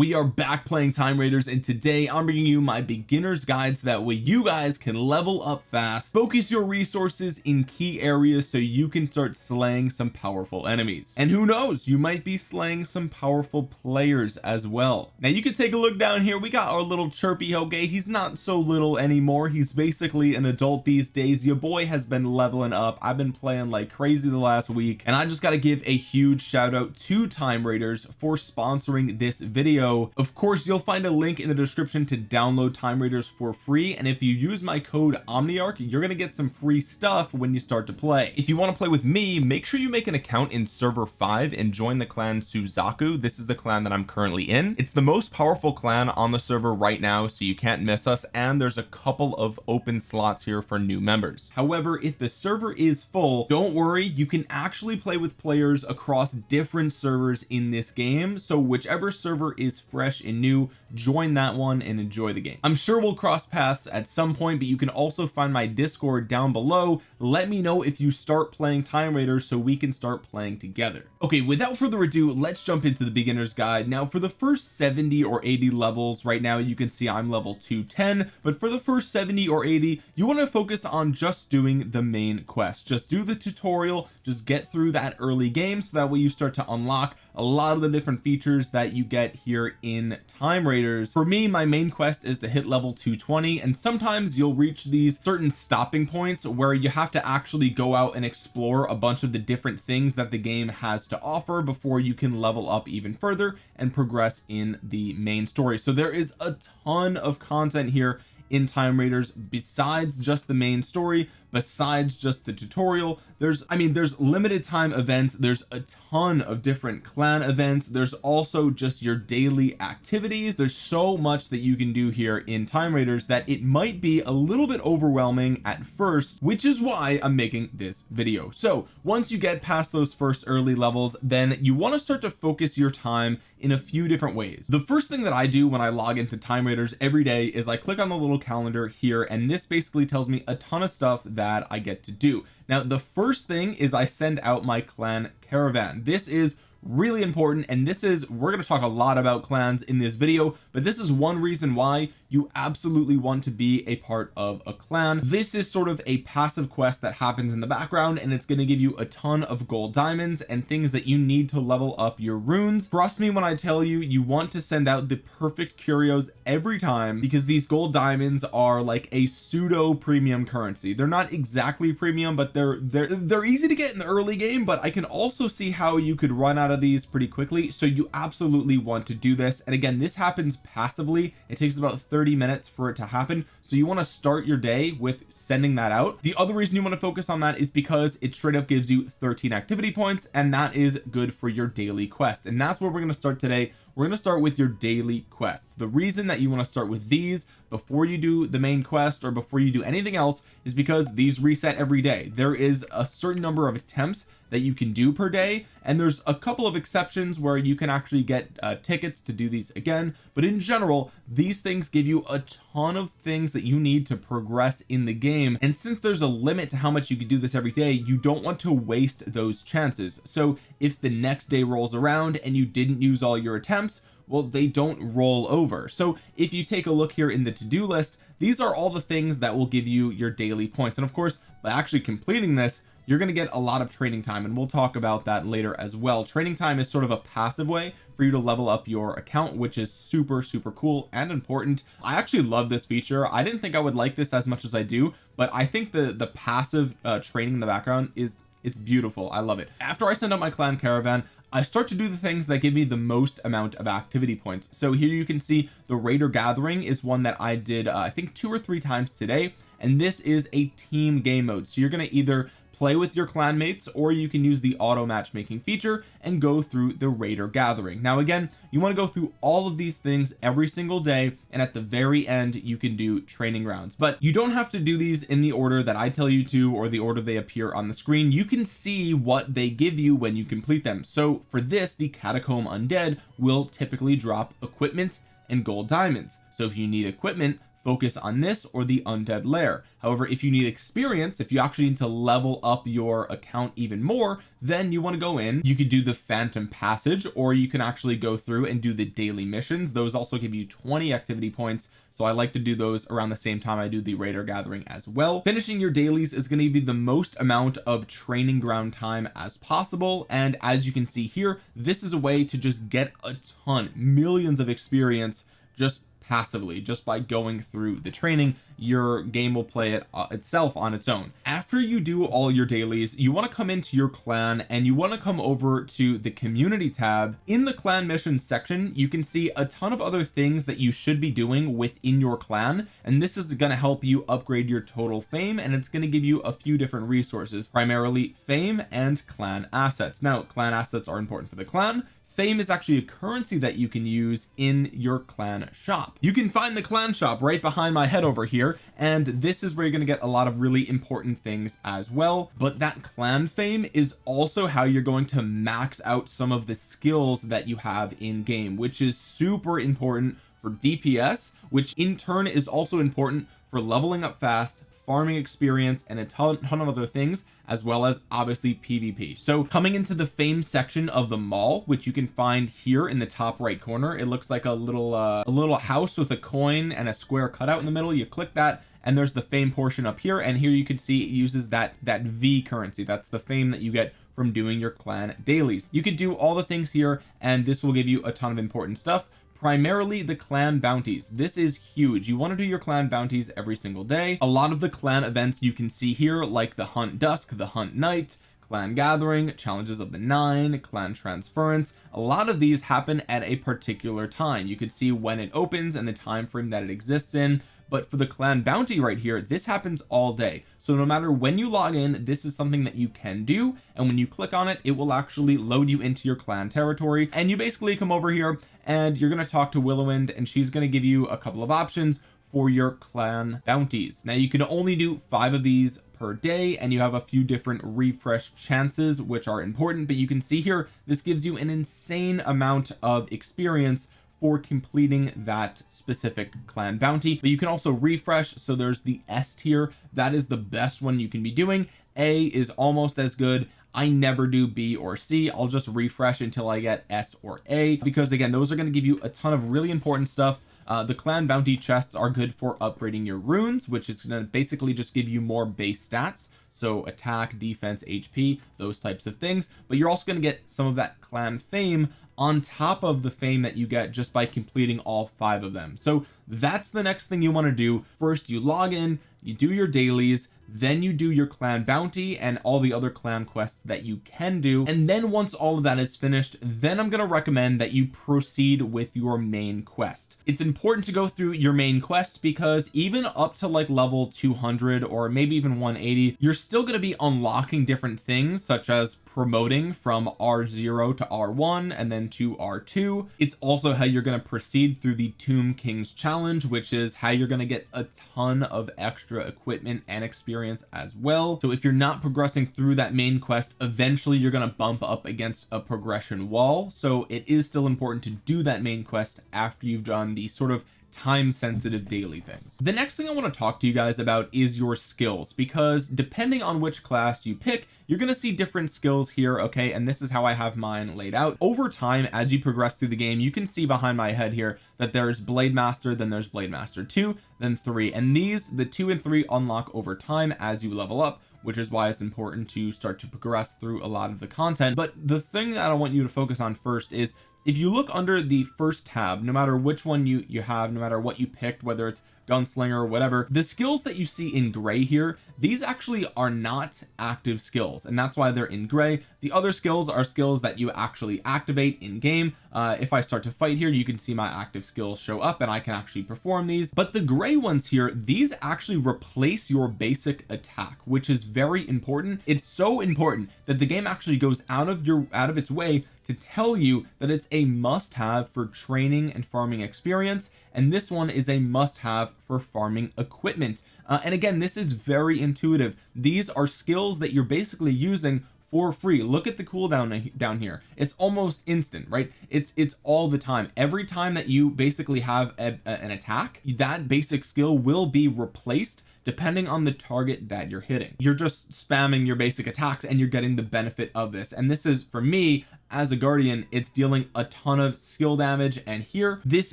we are back playing time raiders and today I'm bringing you my beginner's guide so that way you guys can level up fast focus your resources in key areas so you can start slaying some powerful enemies. And who knows you might be slaying some powerful players as well. Now you can take a look down here. We got our little chirpy okay he's not so little anymore. He's basically an adult these days. Your boy has been leveling up. I've been playing like crazy the last week and I just got to give a huge shout out to time raiders for sponsoring this video of course you'll find a link in the description to download time raiders for free. And if you use my code omniarch you're gonna get some free stuff when you start to play. If you want to play with me make sure you make an account in server 5 and join the clan Suzaku. This is the clan that I'm currently in. It's the most powerful clan on the server right now so you can't miss us. And there's a couple of open slots here for new members. However if the server is full don't worry. You can actually play with players across different servers in this game. So whichever server is fresh and new. Join that one and enjoy the game. I'm sure we'll cross paths at some point but you can also find my discord down below. Let me know if you start playing time raiders so we can start playing together. Okay without further ado let's jump into the beginner's guide. Now for the first 70 or 80 levels right now you can see I'm level 210 but for the first 70 or 80 you want to focus on just doing the main quest. Just do the tutorial just get through that early game so that way you start to unlock a lot of the different features that you get here in time raiders. For me my main quest is to hit level 220 and sometimes you'll reach these certain stopping points where you have to actually go out and explore a bunch of the different things that the game has to offer before you can level up even further and progress in the main story. So there is a ton of content here in time raiders besides just the main story besides just the tutorial there's I mean there's limited time events there's a ton of different clan events there's also just your daily activities. There's so much that you can do here in time raiders that it might be a little bit overwhelming at first which is why I'm making this video. So once you get past those first early levels then you want to start to focus your time in a few different ways. The first thing that I do when I log into time raiders every day is I click on the little calendar here and this basically tells me a ton of stuff that I get to do. Now the first thing is I send out my clan caravan. This is really important and this is we're going to talk a lot about clans in this video but this is one reason why you absolutely want to be a part of a clan. This is sort of a passive quest that happens in the background and it's going to give you a ton of gold diamonds and things that you need to level up your runes. Trust me when I tell you you want to send out the perfect curios every time because these gold diamonds are like a pseudo premium currency. They're not exactly premium but they're they're they're easy to get in the early game but I can also see how you could run out of these pretty quickly. So you absolutely want to do this. And again this happens passively. It takes about 30 30 minutes for it to happen. So you want to start your day with sending that out. The other reason you want to focus on that is because it straight up gives you 13 activity points and that is good for your daily quest. And that's where we're going to start today. We're going to start with your daily quests. The reason that you want to start with these before you do the main quest or before you do anything else is because these reset every day. There is a certain number of attempts that you can do per day and there's a couple of exceptions where you can actually get uh, tickets to do these again but in general these things give you a ton of things that you need to progress in the game and since there's a limit to how much you can do this every day you don't want to waste those chances. So if the next day rolls around and you didn't use all your attempts well they don't roll over. So if you take a look here in the to-do list these are all the things that will give you your daily points. And of course by actually completing this you're going to get a lot of training time and we'll talk about that later as well. Training time is sort of a passive way for you to level up your account which is super super cool and important. I actually love this feature. I didn't think I would like this as much as I do but I think the the passive uh, training in the background is it's beautiful. I love it. After I send out my clan caravan I start to do the things that give me the most amount of activity points. So here you can see the raider gathering is one that I did uh, I think two or three times today and this is a team game mode. So you're going to either play with your clanmates or you can use the auto matchmaking feature and go through the raider gathering. Now again you want to go through all of these things every single day and at the very end you can do training rounds. But you don't have to do these in the order that I tell you to or the order they appear on the screen. You can see what they give you when you complete them. So for this the catacomb undead will typically drop equipment and gold diamonds. So if you need equipment focus on this or the undead lair. However if you need experience if you actually need to level up your account even more then you want to go in. You could do the phantom passage or you can actually go through and do the daily missions. Those also give you 20 activity points so I like to do those around the same time I do the raider gathering as well. Finishing your dailies is going to give you the most amount of training ground time as possible and as you can see here this is a way to just get a ton millions of experience just passively. Just by going through the training your game will play it uh, itself on its own. After you do all your dailies you want to come into your clan and you want to come over to the community tab. In the clan missions section you can see a ton of other things that you should be doing within your clan and this is going to help you upgrade your total fame and it's going to give you a few different resources primarily fame and clan assets. Now clan assets are important for the clan fame is actually a currency that you can use in your clan shop. You can find the clan shop right behind my head over here and this is where you're going to get a lot of really important things as well. But that clan fame is also how you're going to max out some of the skills that you have in game which is super important for DPS which in turn is also important for leveling up fast farming experience and a ton, ton of other things as well as obviously PvP so coming into the fame section of the mall which you can find here in the top right corner it looks like a little uh, a little house with a coin and a square cutout in the middle. You click that and there's the fame portion up here and here you can see it uses that that V currency. That's the fame that you get from doing your clan dailies. You can do all the things here and this will give you a ton of important stuff primarily the clan bounties. This is huge. You want to do your clan bounties every single day. A lot of the clan events you can see here like the hunt dusk the hunt night clan gathering challenges of the nine clan transference a lot of these happen at a particular time. You could see when it opens and the time frame that it exists in but for the clan bounty right here this happens all day. So no matter when you log in this is something that you can do. And when you click on it it will actually load you into your clan territory. And you basically come over here and you're going to talk to Willowwind and she's going to give you a couple of options for your clan bounties. Now you can only do five of these per day and you have a few different refresh chances which are important. But you can see here this gives you an insane amount of experience for completing that specific clan bounty. But you can also refresh so there's the S tier. That is the best one you can be doing. A is almost as good. I never do B or C. I'll just refresh until I get S or A because again those are going to give you a ton of really important stuff. Uh, the clan bounty chests are good for upgrading your runes which is going to basically just give you more base stats. So attack defense HP those types of things. But you're also going to get some of that clan fame on top of the fame that you get just by completing all five of them. So that's the next thing you want to do. First you log in you do your dailies then you do your clan bounty and all the other clan quests that you can do. And then once all of that is finished then I'm going to recommend that you proceed with your main quest. It's important to go through your main quest because even up to like level 200 or maybe even 180 you're still going to be unlocking different things such as promoting from R0 to R1 and then to R2 it's also how you're going to proceed through the Tomb Kings challenge which is how you're going to get a ton of extra equipment and experience experience as well. So if you're not progressing through that main quest eventually you're going to bump up against a progression wall. So it is still important to do that main quest after you've done the sort of time sensitive daily things. The next thing I want to talk to you guys about is your skills because depending on which class you pick you're going to see different skills here okay? And this is how I have mine laid out. Over time as you progress through the game you can see behind my head here that there's blade master then there's blade master 2 then 3 and these the 2 and 3 unlock over time as you level up which is why it's important to start to progress through a lot of the content. But the thing that I want you to focus on first is if you look under the first tab no matter which one you you have no matter what you picked whether it's gunslinger or whatever the skills that you see in gray here these actually are not active skills and that's why they're in gray. The other skills are skills that you actually activate in game uh, if I start to fight here you can see my active skills show up and I can actually perform these. But the gray ones here these actually replace your basic attack which is very important. It's so important that the game actually goes out of your out of its way to tell you that it's a must have for training and farming experience and this one is a must have for farming equipment. Uh, and again this is very intuitive. These are skills that you're basically using for free. Look at the cooldown down here. It's almost instant right? It's it's all the time. Every time that you basically have a, a, an attack that basic skill will be replaced depending on the target that you're hitting. You're just spamming your basic attacks and you're getting the benefit of this. And this is for me as a guardian it's dealing a ton of skill damage and here this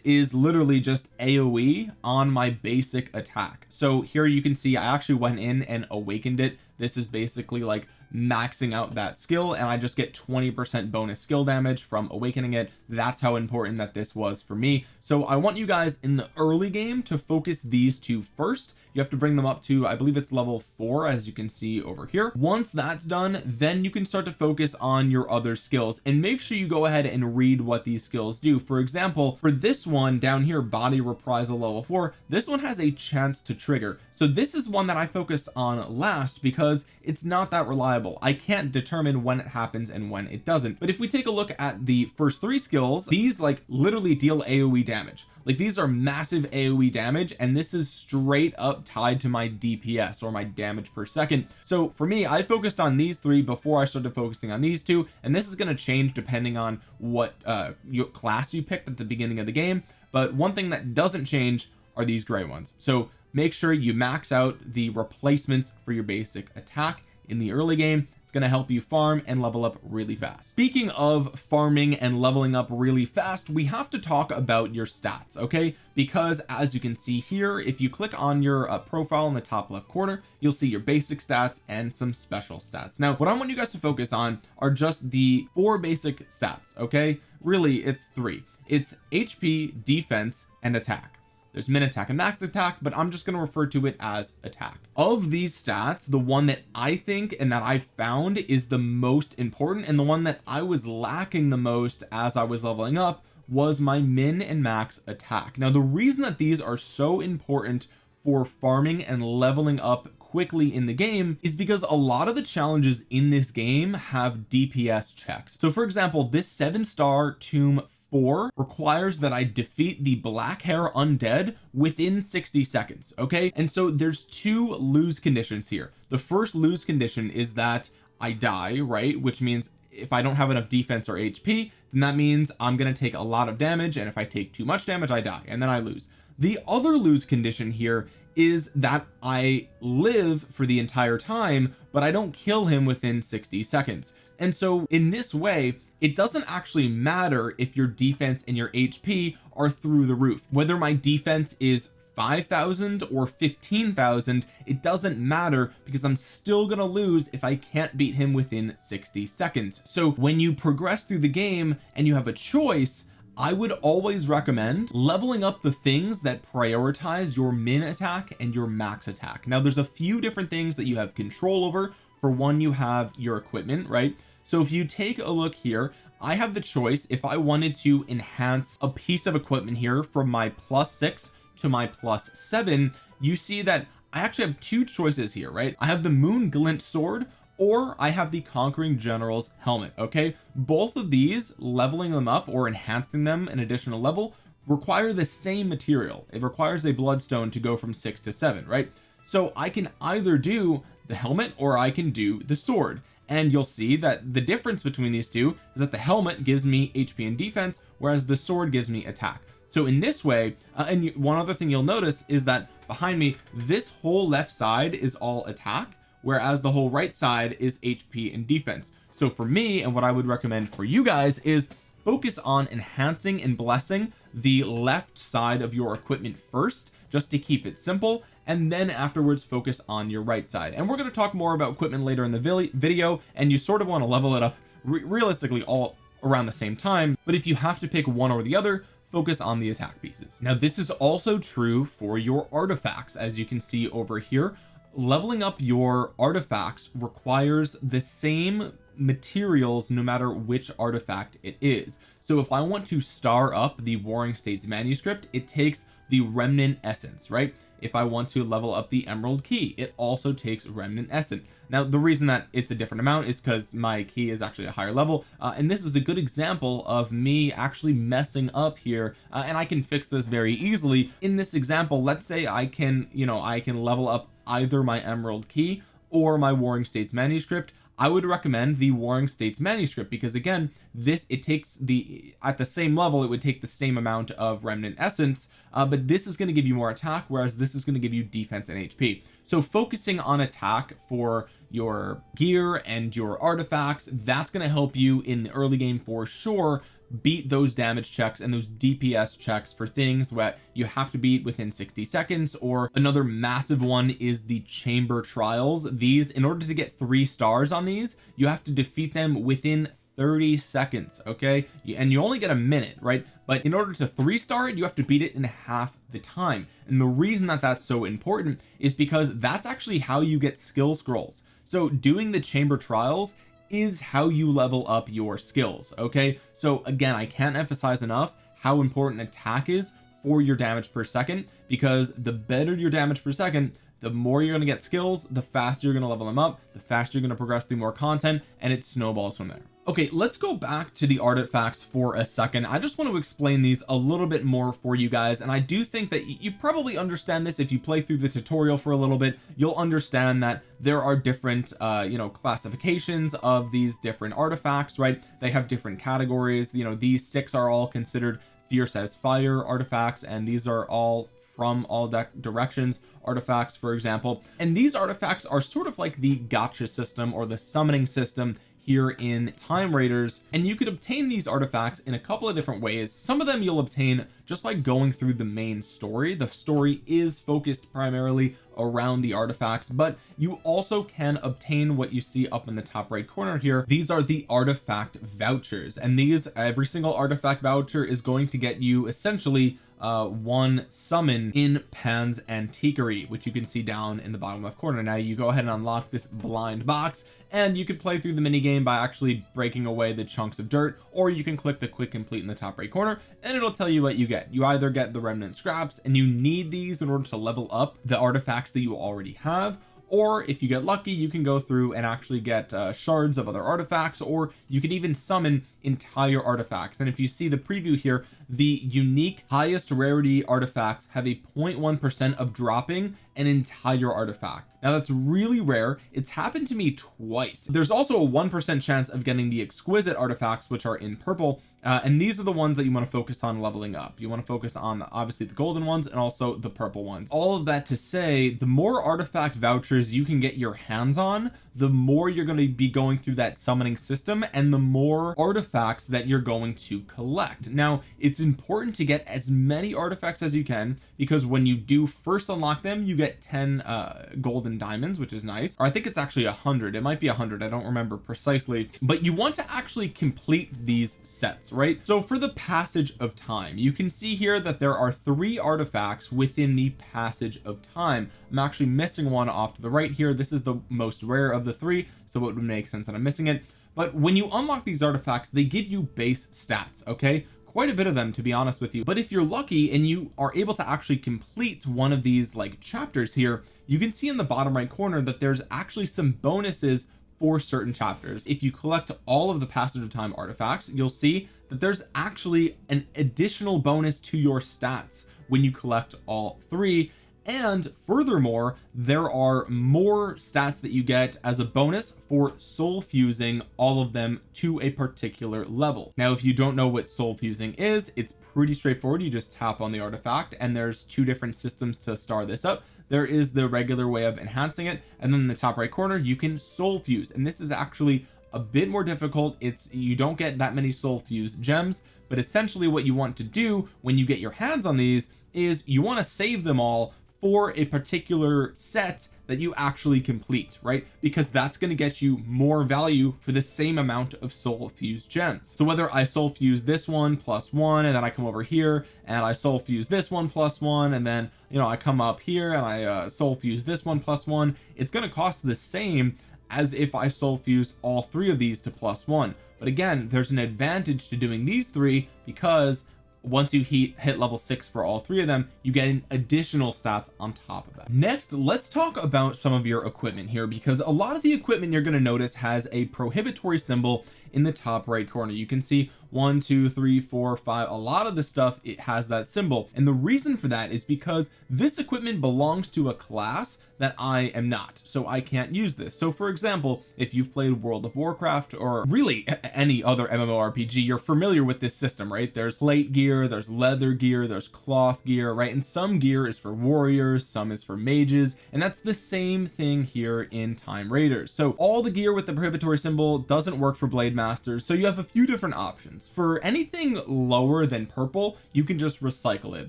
is literally just aoe on my basic attack. So here you can see I actually went in and awakened it. This is basically like maxing out that skill and I just get 20% bonus skill damage from awakening it. That's how important that this was for me. So I want you guys in the early game to focus these two first you have to bring them up to I believe it's level four as you can see over here. Once that's done then you can start to focus on your other skills. And make sure you go ahead and read what these skills do. For example for this one down here body reprisal level four this one has a chance to trigger. So this is one that I focused on last because it's not that reliable. I can't determine when it happens and when it doesn't. But if we take a look at the first three skills these like literally deal AoE damage like these are massive AoE damage and this is straight up tied to my DPS or my damage per second. So for me I focused on these three before I started focusing on these two and this is going to change depending on what uh your class you picked at the beginning of the game but one thing that doesn't change are these gray ones. So make sure you max out the replacements for your basic attack in the early game going to help you farm and level up really fast. Speaking of farming and leveling up really fast we have to talk about your stats okay? Because as you can see here if you click on your uh, profile in the top left corner you'll see your basic stats and some special stats. Now what I want you guys to focus on are just the four basic stats okay? Really it's three. It's HP defense and attack there's min attack and max attack but I'm just going to refer to it as attack. Of these stats the one that I think and that I found is the most important and the one that I was lacking the most as I was leveling up was my min and max attack. Now the reason that these are so important for farming and leveling up quickly in the game is because a lot of the challenges in this game have DPS checks. So for example this seven star tomb 4 requires that I defeat the black hair undead within 60 seconds okay? And so there's two lose conditions here. The first lose condition is that I die right? Which means if I don't have enough defense or HP then that means I'm going to take a lot of damage and if I take too much damage I die and then I lose. The other lose condition here is that I live for the entire time but I don't kill him within 60 seconds. And so in this way it doesn't actually matter if your defense and your HP are through the roof. Whether my defense is 5,000 or 15,000 it doesn't matter because I'm still gonna lose if I can't beat him within 60 seconds. So when you progress through the game and you have a choice I would always recommend leveling up the things that prioritize your min attack and your max attack. Now there's a few different things that you have control over. For one you have your equipment right so if you take a look here I have the choice if I wanted to enhance a piece of equipment here from my plus six to my plus seven you see that I actually have two choices here right? I have the moon glint sword or I have the conquering general's helmet okay? Both of these leveling them up or enhancing them an additional level require the same material. It requires a bloodstone to go from six to seven right? So I can either do the helmet or I can do the sword and you'll see that the difference between these two is that the helmet gives me HP and defense whereas the sword gives me attack. So in this way uh, and one other thing you'll notice is that behind me this whole left side is all attack whereas the whole right side is HP and defense. So for me and what I would recommend for you guys is focus on enhancing and blessing the left side of your equipment first just to keep it simple and then afterwards focus on your right side. And we're going to talk more about equipment later in the video and you sort of want to level it up re realistically all around the same time but if you have to pick one or the other focus on the attack pieces. Now this is also true for your artifacts as you can see over here. Leveling up your artifacts requires the same materials no matter which artifact it is so if I want to star up the warring states manuscript it takes the remnant essence right? If I want to level up the emerald key it also takes remnant essence. Now the reason that it's a different amount is because my key is actually a higher level uh, and this is a good example of me actually messing up here uh, and I can fix this very easily. In this example let's say I can you know I can level up either my emerald key or my warring states manuscript I would recommend the Warring States manuscript because again this it takes the at the same level it would take the same amount of remnant essence uh, but this is going to give you more attack whereas this is going to give you defense and HP so focusing on attack for your gear and your artifacts that's going to help you in the early game for sure beat those damage checks and those DPS checks for things that you have to beat within 60 seconds or another massive one is the chamber trials. These in order to get three stars on these you have to defeat them within 30 seconds okay? And you only get a minute right? But in order to three star it you have to beat it in half the time. And the reason that that's so important is because that's actually how you get skill scrolls. So doing the chamber trials is how you level up your skills okay? So again I can't emphasize enough how important attack is for your damage per second because the better your damage per second the more you're going to get skills the faster you're going to level them up the faster you're going to progress through more content and it snowballs from there okay let's go back to the artifacts for a second. I just want to explain these a little bit more for you guys and I do think that you probably understand this if you play through the tutorial for a little bit. You'll understand that there are different uh you know classifications of these different artifacts right? They have different categories. You know these six are all considered fierce as fire artifacts and these are all from all directions artifacts for example. And these artifacts are sort of like the gacha system or the summoning system here in time raiders and you could obtain these artifacts in a couple of different ways. Some of them you'll obtain just by going through the main story. The story is focused primarily around the artifacts but you also can obtain what you see up in the top right corner here. These are the artifact vouchers and these every single artifact voucher is going to get you essentially uh one summon in Pan's Antiquary which you can see down in the bottom left corner. Now you go ahead and unlock this blind box and you can play through the mini game by actually breaking away the chunks of dirt or you can click the quick complete in the top right corner and it'll tell you what you get. You either get the remnant scraps and you need these in order to level up the artifacts that you already have or if you get lucky you can go through and actually get uh, shards of other artifacts or you can even summon entire artifacts. And if you see the preview here the unique highest rarity artifacts have a 0.1 percent of dropping an entire artifact now that's really rare. It's happened to me twice. There's also a one percent chance of getting the exquisite artifacts which are in purple uh, and these are the ones that you want to focus on leveling up. You want to focus on obviously the golden ones and also the purple ones. All of that to say the more artifact vouchers you can get your hands on the more you're going to be going through that summoning system and the more artifacts that you're going to collect. Now it's important to get as many artifacts as you can because when you do first unlock them you get 10 uh golden diamonds which is nice. Or I think it's actually a hundred. It might be a hundred. I don't remember precisely. But you want to actually complete these sets right? So for the passage of time you can see here that there are three artifacts within the passage of time. I'm actually missing one off to the right here. This is the most rare of the three so it would make sense that I'm missing it. But when you unlock these artifacts they give you base stats okay? Quite a bit of them to be honest with you. But if you're lucky and you are able to actually complete one of these like chapters here you can see in the bottom right corner that there's actually some bonuses for certain chapters. If you collect all of the passage of time artifacts you'll see that there's actually an additional bonus to your stats when you collect all three. And furthermore there are more stats that you get as a bonus for soul fusing all of them to a particular level. Now if you don't know what soul fusing is it's pretty straightforward. You just tap on the artifact and there's two different systems to start this up there is the regular way of enhancing it and then in the top right corner you can soul fuse. And this is actually a bit more difficult. It's you don't get that many soul fuse gems but essentially what you want to do when you get your hands on these is you want to save them all for a particular set that you actually complete right? Because that's going to get you more value for the same amount of soul fuse gems. So whether I soul fuse this one plus one and then I come over here and I soul fuse this one plus one and then you know I come up here and I uh, soul fuse this one plus one it's going to cost the same as if I soul fuse all three of these to plus one. But again there's an advantage to doing these three because once you hit hit level six for all three of them you get an additional stats on top of that. Next let's talk about some of your equipment here because a lot of the equipment you're going to notice has a prohibitory symbol in the top right corner. You can see one two three four five. A lot of the stuff it has that symbol. And the reason for that is because this equipment belongs to a class that I am not. So I can't use this. So for example if you've played World of Warcraft or really any other MMORPG you're familiar with this system right? There's plate gear there's leather gear there's cloth gear right? And some gear is for warriors some is for mages and that's the same thing here in time raiders. So all the gear with the prohibitory symbol doesn't work for blade masters so you have a few different options for anything lower than purple you can just recycle it.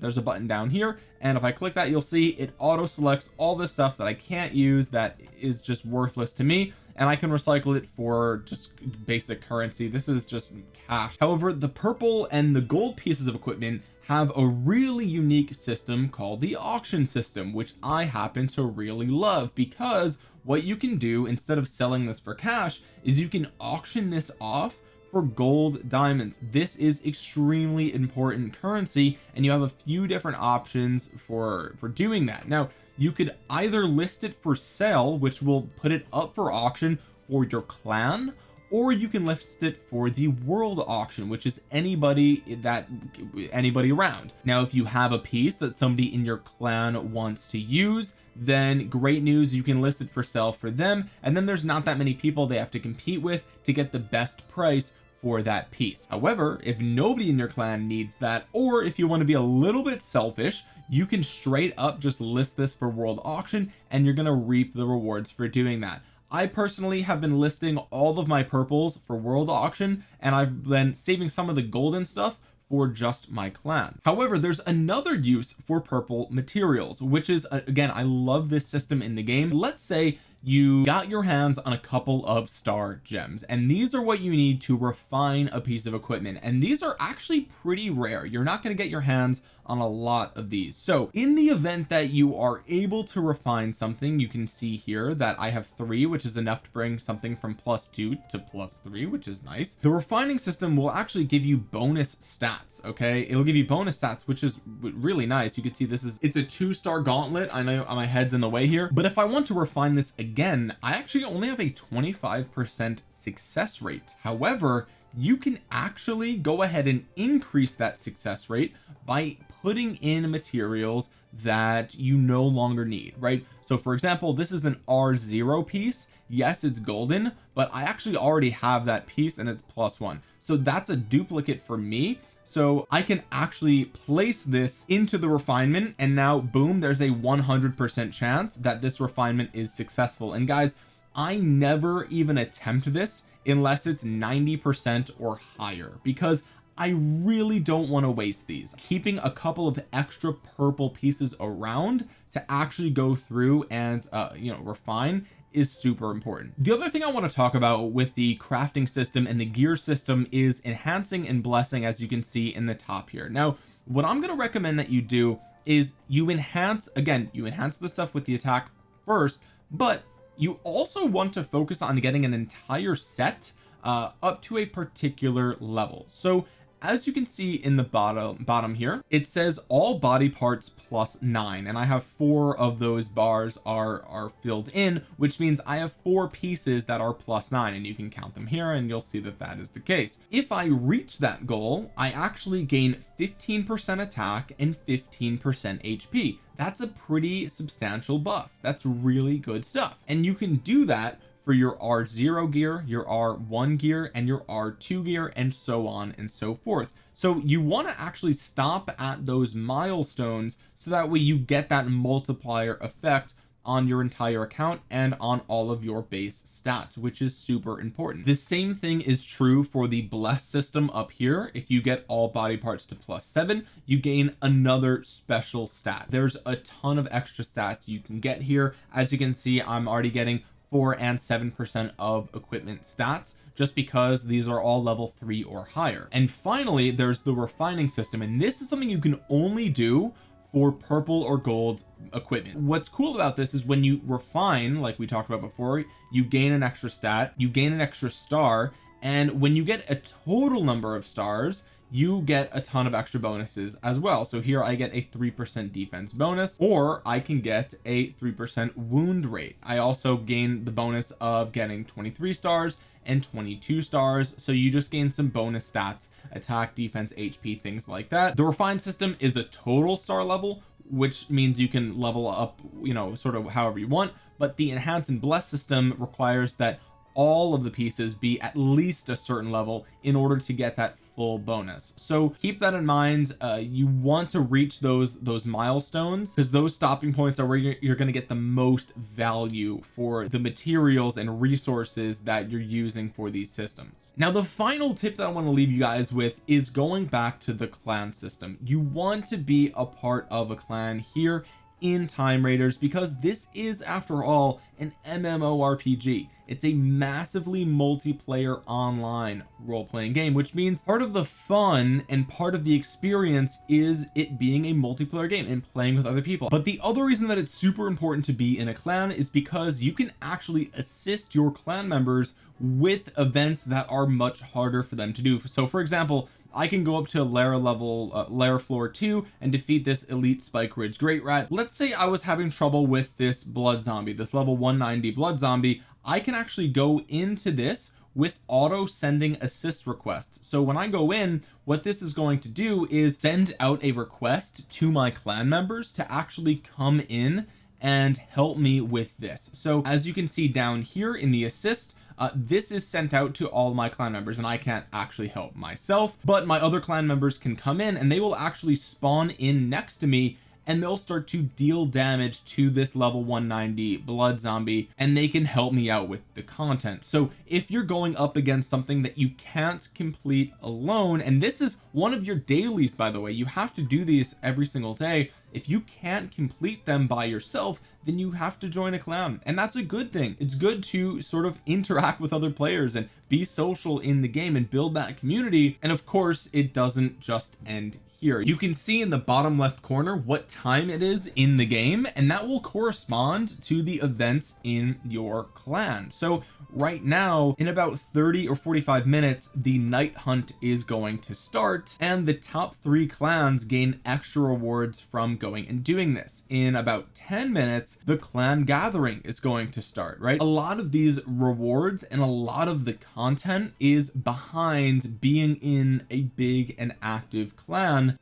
There's a button down here and if I click that you'll see it auto selects all the stuff that I can't use that is just worthless to me and I can recycle it for just basic currency. This is just cash. However the purple and the gold pieces of equipment have a really unique system called the auction system which I happen to really love because what you can do instead of selling this for cash is you can auction this off for gold diamonds. This is extremely important currency and you have a few different options for for doing that. Now you could either list it for sale which will put it up for auction for your clan or you can list it for the world auction which is anybody that anybody around. Now if you have a piece that somebody in your clan wants to use then great news you can list it for sale for them. And then there's not that many people they have to compete with to get the best price for that piece. However if nobody in your clan needs that or if you want to be a little bit selfish you can straight up just list this for world auction and you're going to reap the rewards for doing that I personally have been listing all of my purples for world auction and I've been saving some of the golden stuff for just my clan. However there's another use for purple materials which is again I love this system in the game. Let's say you got your hands on a couple of star gems and these are what you need to refine a piece of equipment. And these are actually pretty rare. You're not going to get your hands on a lot of these. So in the event that you are able to refine something you can see here that I have three which is enough to bring something from plus two to plus three which is nice. The refining system will actually give you bonus stats okay? It'll give you bonus stats which is really nice. You can see this is it's a two star gauntlet. I know my head's in the way here. But if I want to refine this again I actually only have a 25 percent success rate. However you can actually go ahead and increase that success rate by putting in materials that you no longer need right? So for example this is an r0 piece. Yes it's golden but I actually already have that piece and it's plus one. So that's a duplicate for me. So I can actually place this into the refinement and now boom there's a 100 percent chance that this refinement is successful. And guys I never even attempt this unless it's 90 percent or higher because I really don't want to waste these. Keeping a couple of extra purple pieces around to actually go through and uh you know refine is super important. The other thing I want to talk about with the crafting system and the gear system is enhancing and blessing as you can see in the top here. Now what I'm going to recommend that you do is you enhance again you enhance the stuff with the attack first but you also want to focus on getting an entire set uh up to a particular level. So as you can see in the bottom bottom here it says all body parts plus nine and I have four of those bars are are filled in which means I have four pieces that are plus nine and you can count them here and you'll see that that is the case. If I reach that goal I actually gain 15 percent attack and 15 percent HP that's a pretty substantial buff. That's really good stuff. And you can do that for your R0 gear your R1 gear and your R2 gear and so on and so forth. So you want to actually stop at those milestones so that way you get that multiplier effect on your entire account and on all of your base stats which is super important. The same thing is true for the bless system up here. If you get all body parts to plus seven you gain another special stat. There's a ton of extra stats you can get here. As you can see I'm already getting four and seven percent of equipment stats just because these are all level three or higher. And finally there's the refining system and this is something you can only do for purple or gold equipment. What's cool about this is when you refine like we talked about before you gain an extra stat you gain an extra star and when you get a total number of stars you get a ton of extra bonuses as well. So here I get a three percent defense bonus or I can get a three percent wound rate. I also gain the bonus of getting 23 stars and 22 stars. So you just gain some bonus stats attack defense HP things like that. The refined system is a total star level which means you can level up you know sort of however you want but the enhance and bless system requires that all of the pieces be at least a certain level in order to get that full bonus. So keep that in mind uh, you want to reach those those milestones because those stopping points are where you're, you're going to get the most value for the materials and resources that you're using for these systems. Now the final tip that I want to leave you guys with is going back to the clan system. You want to be a part of a clan here in time raiders because this is after all an MMORPG it's a massively multiplayer online role-playing game which means part of the fun and part of the experience is it being a multiplayer game and playing with other people. But the other reason that it's super important to be in a clan is because you can actually assist your clan members with events that are much harder for them to do. So for example I can go up to lair level uh, lair floor 2 and defeat this elite spike ridge great rat. Let's say I was having trouble with this blood zombie this level 190 blood zombie. I can actually go into this with auto sending assist requests. So when I go in what this is going to do is send out a request to my clan members to actually come in and help me with this. So as you can see down here in the assist uh, this is sent out to all my clan members and I can't actually help myself but my other clan members can come in and they will actually spawn in next to me and they'll start to deal damage to this level 190 blood zombie and they can help me out with the content. So if you're going up against something that you can't complete alone and this is one of your dailies by the way you have to do these every single day. If you can't complete them by yourself then you have to join a clan and that's a good thing. It's good to sort of interact with other players and be social in the game and build that community. And of course it doesn't just end here. You can see in the bottom left corner what time it is in the game and that will correspond to the events in your clan. So right now in about 30 or 45 minutes the night hunt is going to start and the top three clans gain extra rewards from going and doing this. In about 10 minutes the clan gathering is going to start right? A lot of these rewards and a lot of the content is behind being in a big and active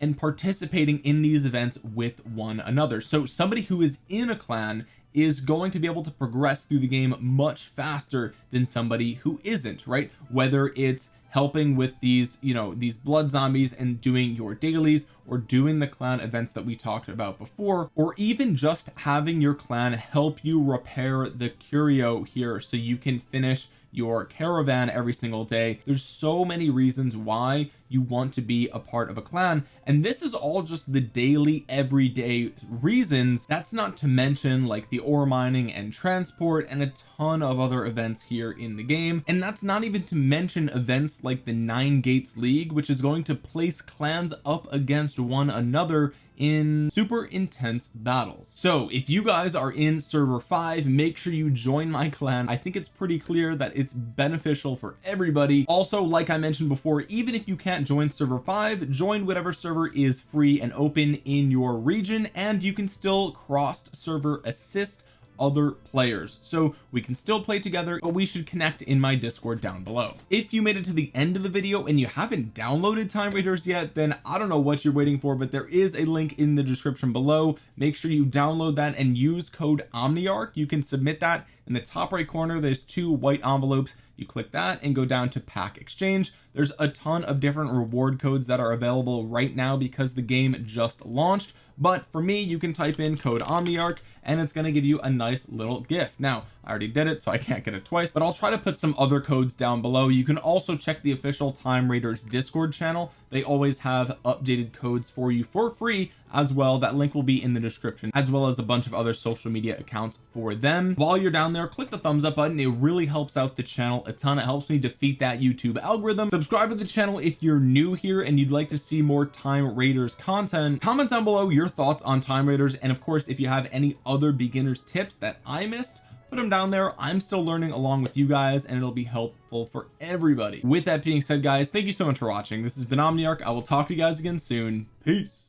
and participating in these events with one another. So somebody who is in a clan is going to be able to progress through the game much faster than somebody who isn't right? Whether it's helping with these you know these blood zombies and doing your dailies or doing the clan events that we talked about before or even just having your clan help you repair the curio here so you can finish your caravan every single day. There's so many reasons why you want to be a part of a clan and this is all just the daily everyday reasons. That's not to mention like the ore mining and transport and a ton of other events here in the game. And that's not even to mention events like the nine gates league which is going to place clans up against one another in super intense battles. So if you guys are in server 5 make sure you join my clan. I think it's pretty clear that it's beneficial for everybody. Also like I mentioned before even if you can't join server 5 join whatever server is free and open in your region and you can still cross server assist other players. So we can still play together but we should connect in my discord down below. If you made it to the end of the video and you haven't downloaded time raiders yet then I don't know what you're waiting for but there is a link in the description below. Make sure you download that and use code omniarch. You can submit that in the top right corner. There's two white envelopes. You click that and go down to pack exchange. There's a ton of different reward codes that are available right now because the game just launched but for me you can type in code omniarch and it's going to give you a nice little gift. Now I already did it so I can't get it twice but I'll try to put some other codes down below. You can also check the official time raiders discord channel. They always have updated codes for you for free as well. That link will be in the description as well as a bunch of other social media accounts for them. While you're down there click the thumbs up button. It really helps out the channel a ton. It helps me defeat that YouTube algorithm. Subscribe to the channel if you're new here and you'd like to see more time raiders content. Comment down below your thoughts on time raiders. And of course if you have any other beginners tips that I missed put them down there. I'm still learning along with you guys and it'll be helpful for everybody. With that being said guys thank you so much for watching. This has been Omniarch. I will talk to you guys again soon. Peace